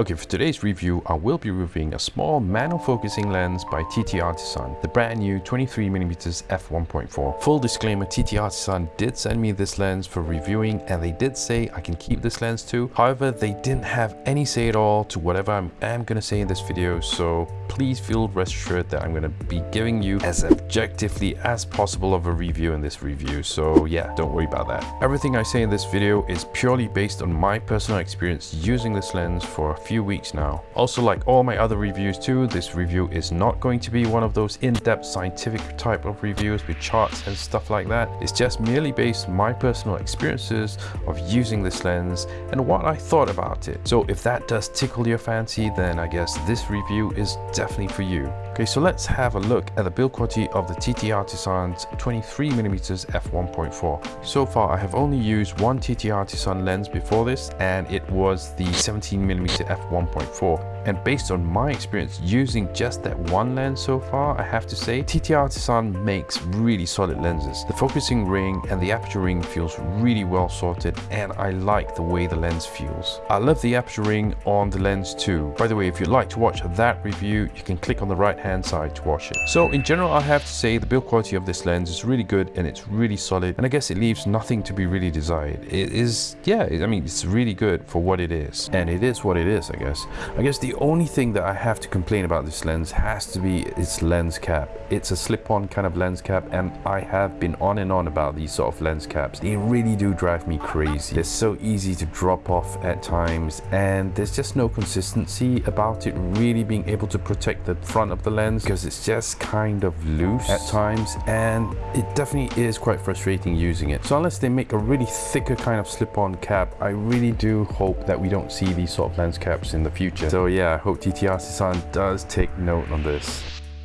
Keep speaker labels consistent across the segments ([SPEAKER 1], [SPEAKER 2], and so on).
[SPEAKER 1] Okay, for today's review, I will be reviewing a small manual focusing lens by TT Artisan, the brand new 23mm f1.4. Full disclaimer, TT Artisan did send me this lens for reviewing and they did say I can keep this lens too. However, they didn't have any say at all to whatever I am going to say in this video, so please feel rest assured that I'm going to be giving you as objectively as possible of a review in this review. So yeah, don't worry about that. Everything I say in this video is purely based on my personal experience using this lens for a few weeks now. Also like all my other reviews too, this review is not going to be one of those in-depth scientific type of reviews with charts and stuff like that. It's just merely based on my personal experiences of using this lens and what I thought about it. So if that does tickle your fancy, then I guess this review is definitely for you. Okay, so let's have a look at the build quality of the TT Artisan's 23mm f1.4. So far, I have only used one TT Artisan lens before this, and it was the 17mm f1.4 and based on my experience using just that one lens so far, I have to say TT Artisan makes really solid lenses. The focusing ring and the aperture ring feels really well sorted and I like the way the lens feels. I love the aperture ring on the lens too. By the way, if you'd like to watch that review, you can click on the right hand side to watch it. So in general, I have to say the build quality of this lens is really good and it's really solid and I guess it leaves nothing to be really desired. It is, yeah, I mean, it's really good for what it is and it is what it is, I guess. I guess the the only thing that I have to complain about this lens has to be its lens cap. It's a slip-on kind of lens cap and I have been on and on about these sort of lens caps. They really do drive me crazy. They're so easy to drop off at times and there's just no consistency about it really being able to protect the front of the lens because it's just kind of loose at times and it definitely is quite frustrating using it. So unless they make a really thicker kind of slip-on cap, I really do hope that we don't see these sort of lens caps in the future. So yeah, yeah, I hope TT Artisan does take note on this.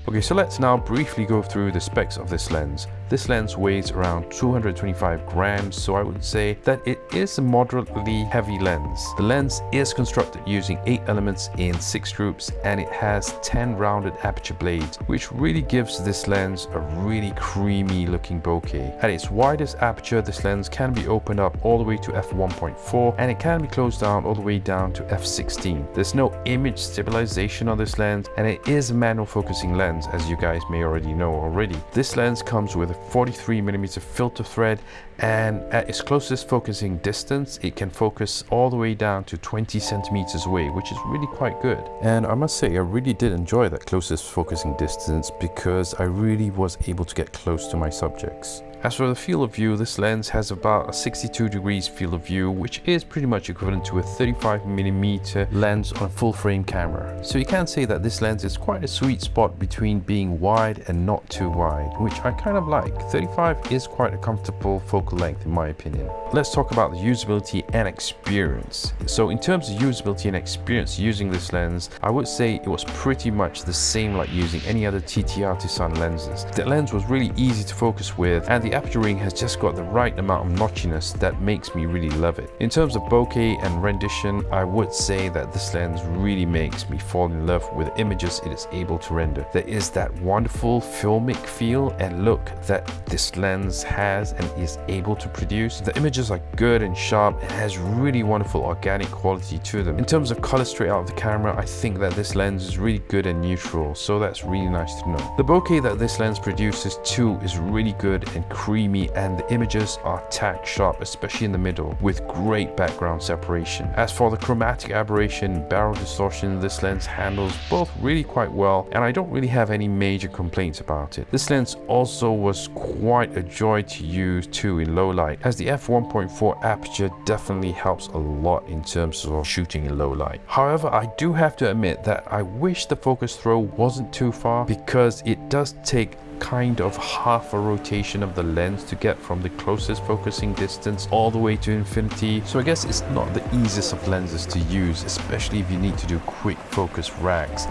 [SPEAKER 1] Okay, so let's now briefly go through the specs of this lens. This lens weighs around 225 grams, so I would say that it is a moderately heavy lens. The lens is constructed using 8 elements in 6 groups and it has 10 rounded aperture blades, which really gives this lens a really creamy looking bokeh. At its widest aperture, this lens can be opened up all the way to f1.4 and it can be closed down all the way down to f16. There's no image stabilization on this lens and it is a manual focusing lens as you guys may already know already. This lens comes with 43 millimeter filter thread and at its closest focusing distance it can focus all the way down to 20 centimeters away which is really quite good and I must say I really did enjoy that closest focusing distance because I really was able to get close to my subjects. As for the field of view, this lens has about a 62 degrees field of view, which is pretty much equivalent to a 35mm lens on a full frame camera. So you can say that this lens is quite a sweet spot between being wide and not too wide, which I kind of like. 35 is quite a comfortable focal length in my opinion. Let's talk about the usability and experience. So in terms of usability and experience using this lens, I would say it was pretty much the same like using any other TT Artisan lenses. The lens was really easy to focus with and the aperture ring has just got the right amount of notchiness that makes me really love it. In terms of bokeh and rendition, I would say that this lens really makes me fall in love with the images it is able to render. There is that wonderful filmic feel and look that this lens has and is able to produce. The images are good and sharp and has really wonderful organic quality to them. In terms of color straight out of the camera, I think that this lens is really good and neutral, so that's really nice to know. The bokeh that this lens produces too is really good and creamy and the images are tack sharp, especially in the middle, with great background separation. As for the chromatic aberration barrel distortion, this lens handles both really quite well and I don't really have any major complaints about it. This lens also was quite a joy to use too in low light, as the f1.4 aperture definitely helps a lot in terms of shooting in low light. However, I do have to admit that I wish the focus throw wasn't too far because it does take kind of half a rotation of the lens to get from the closest focusing distance all the way to infinity. So I guess it's not the easiest of lenses to use, especially if you need to do quick focus racks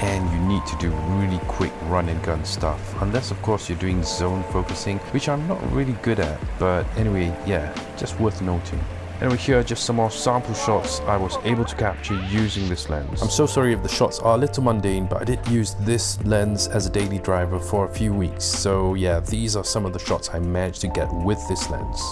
[SPEAKER 1] and you need to do really quick run and gun stuff unless of course you're doing zone focusing which I'm not really good at but anyway yeah just worth noting Anyway, here are just some more sample shots I was able to capture using this lens. I'm so sorry if the shots are a little mundane, but I did use this lens as a daily driver for a few weeks. So yeah, these are some of the shots I managed to get with this lens.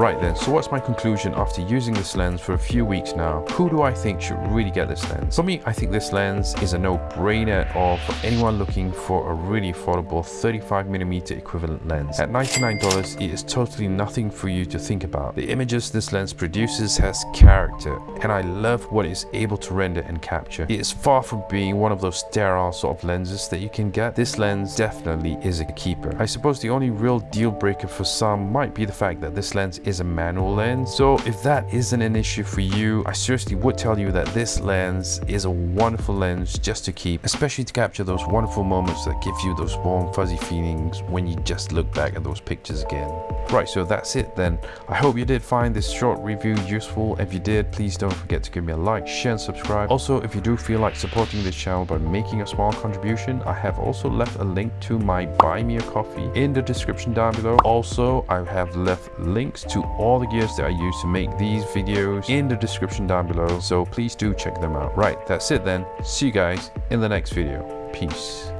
[SPEAKER 1] Right then, so what's my conclusion after using this lens for a few weeks now? Who do I think should really get this lens? For me, I think this lens is a no-brainer or for anyone looking for a really affordable 35mm equivalent lens. At $99, it is totally nothing for you to think about. The images this lens produces has character and I love what it's able to render and capture. It is far from being one of those sterile sort of lenses that you can get. This lens definitely is a keeper. I suppose the only real deal breaker for some might be the fact that this lens is a manual lens. So if that isn't an issue for you, I seriously would tell you that this lens is a wonderful lens just to keep, especially to capture those wonderful moments that give you those warm fuzzy feelings when you just look back at those pictures again. Right, so that's it then. I hope you did find this short review useful. If you did, please don't forget to give me a like, share and subscribe. Also, if you do feel like supporting this channel by making a small contribution, I have also left a link to my buy me a coffee in the description down below. Also, I have left links all the gears that I use to make these videos in the description down below. So please do check them out. Right, that's it then. See you guys in the next video. Peace.